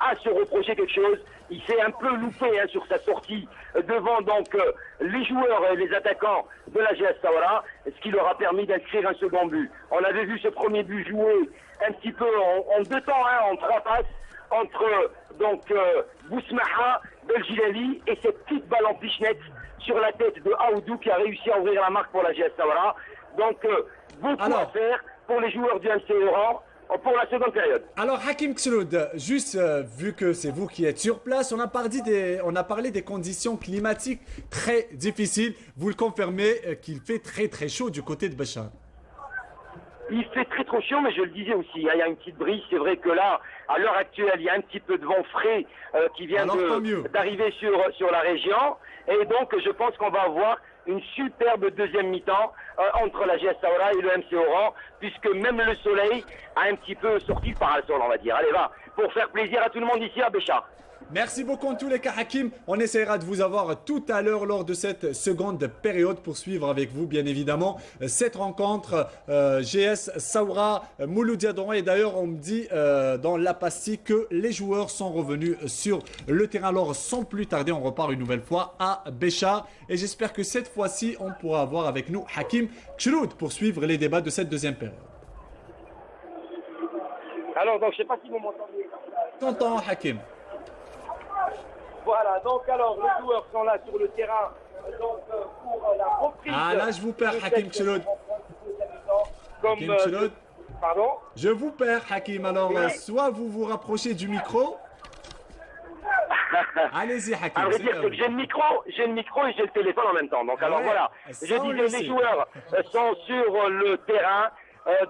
a se reproché quelque chose. Il s'est un peu loupé hein, sur sa sortie euh, devant donc euh, les joueurs et les attaquants de la GS Sawara, ce qui leur a permis d'inscrire un second but. On avait vu ce premier but joué un petit peu en, deux temps, hein, en trois passes, entre donc Bousmaha, Beljilali et cette petite balle en pichenette sur la tête de Aoudou qui a réussi à ouvrir la marque pour la GS Sawara. Donc beaucoup à faire pour les joueurs du MC Oran pour la seconde période. Alors Hakim Ksroud, juste euh, vu que c'est vous qui êtes sur place, on a, parlé des, conditions climatiques très difficiles. Vous le confirmez euh, qu'il fait très très chaud du côté de Bachar il fait très trop chaud, mais je le disais aussi, hein, il y a une petite brise. C'est vrai que là, à l'heure actuelle, il y a un petit peu de vent frais euh, qui vient d'arriver sur, sur la région. Et donc, je pense qu'on va avoir une superbe deuxième mi-temps euh, entre la GS Saoura et le MC Oran, puisque même le soleil a un petit peu sorti par le sol, on va dire. Allez, va, pour faire plaisir à tout le monde ici à Béchar. Merci beaucoup en tous les cas Hakim. On essaiera de vous avoir tout à l'heure lors de cette seconde période pour suivre avec vous bien évidemment cette rencontre euh, GS Saoura Mouloudiadon. Et d'ailleurs on me dit euh, dans la pastille que les joueurs sont revenus sur le terrain. Alors sans plus tarder on repart une nouvelle fois à Béchar. Et j'espère que cette fois-ci on pourra avoir avec nous Hakim Chloud pour suivre les débats de cette deuxième période. Alors donc je sais pas si vous m'entendez. T'entends Hakim voilà, donc alors les joueurs sont là sur le terrain donc, euh, pour la reprise. Ah là, je vous perds, Hakim Chloud. Hakim euh, Pardon Je vous perds, Hakim. Alors, euh, soit vous vous rapprochez du micro. Allez-y, Hakim. Que j'ai le micro, j'ai le micro et j'ai le téléphone en même temps. Donc, alors voilà. Je disais, les joueurs sont sur le terrain.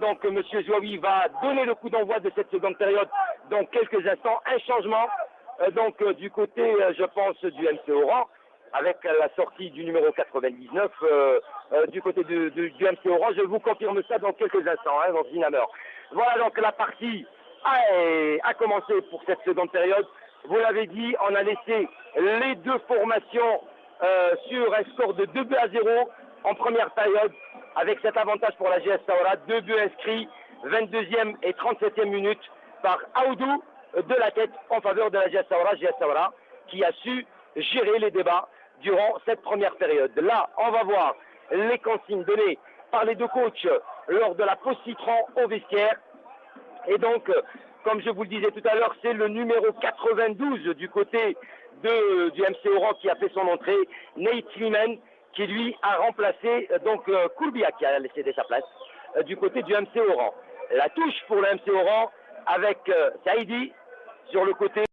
donc, M. Zouaoui va donner le coup d'envoi de cette seconde période dans quelques instants. Un changement euh, donc euh, du côté, euh, je pense, du MC Oran, avec la sortie du numéro 99 du côté du, MC Oran. Je vous confirme ça dans quelques instants, hein, dans une heure. Voilà donc la partie a, commencé pour cette seconde période. Vous l'avez dit, on a laissé les deux formations sur un score de 2 buts à 0 en première période, avec cet avantage pour la GS Saoura, deux buts inscrits, 22e et 37e minute par Aoudou de la tête en faveur de la Giassaoura, Giassaoura, qui a su gérer les débats durant cette première période. Là, on va voir les consignes données par les deux coachs lors de la pause citron au vestiaire. Et donc, comme je vous le disais tout à l'heure, c'est le numéro 92 du côté de, du MC Oran qui a fait son entrée, Nate Sliman, qui lui a remplacé donc Kourbia qui a laissé sa place euh, du côté du MC Oran. La touche pour le MC Oran avec euh, Saïdi sur le côté.